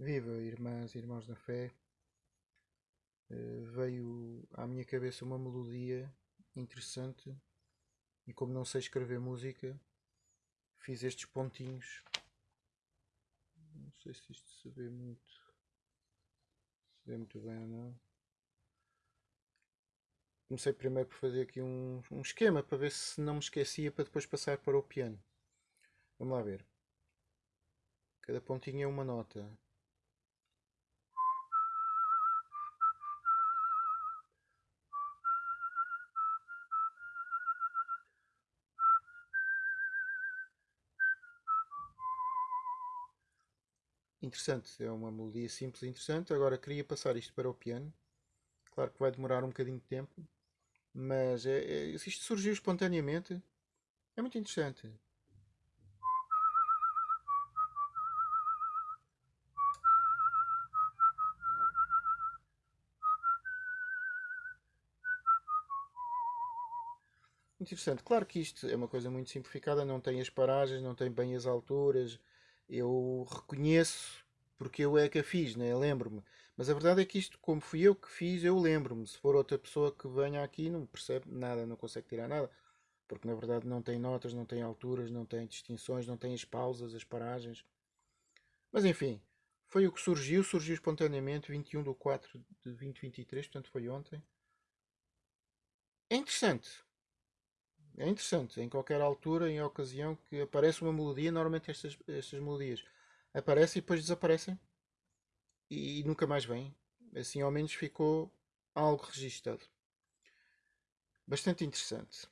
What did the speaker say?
Viva, irmãs e irmãos na fé. Eh, veio à minha cabeça uma melodia interessante e como não sei escrever música, fiz estes pontinhos. Não sei se isto se vê muito, se vê muito bem ou não. Comecei primeiro por fazer aqui um, um esquema para ver se não me esquecia para depois passar para o piano. Vamos lá ver. Cada pontinho é uma nota. Interessante, é uma melodia simples e interessante. Agora queria passar isto para o piano. Claro que vai demorar um bocadinho de tempo, mas é, é, isto surgiu espontaneamente. É muito interessante. Interessante. Claro que isto é uma coisa muito simplificada, não tem as paragens, não tem bem as alturas, eu reconheço porque eu é que a fiz, né? lembro-me. Mas a verdade é que isto, como fui eu que fiz, eu lembro-me. Se for outra pessoa que venha aqui, não percebe nada, não consegue tirar nada. Porque na verdade não tem notas, não tem alturas, não tem distinções, não tem as pausas, as paragens. Mas enfim, foi o que surgiu, surgiu espontaneamente 21 de 4 de 2023, portanto foi ontem. É interessante. É interessante, em qualquer altura, em ocasião que aparece uma melodia, normalmente estas, estas melodias aparecem e depois desaparecem e, e nunca mais vêm. Assim ao menos ficou algo registado. Bastante interessante.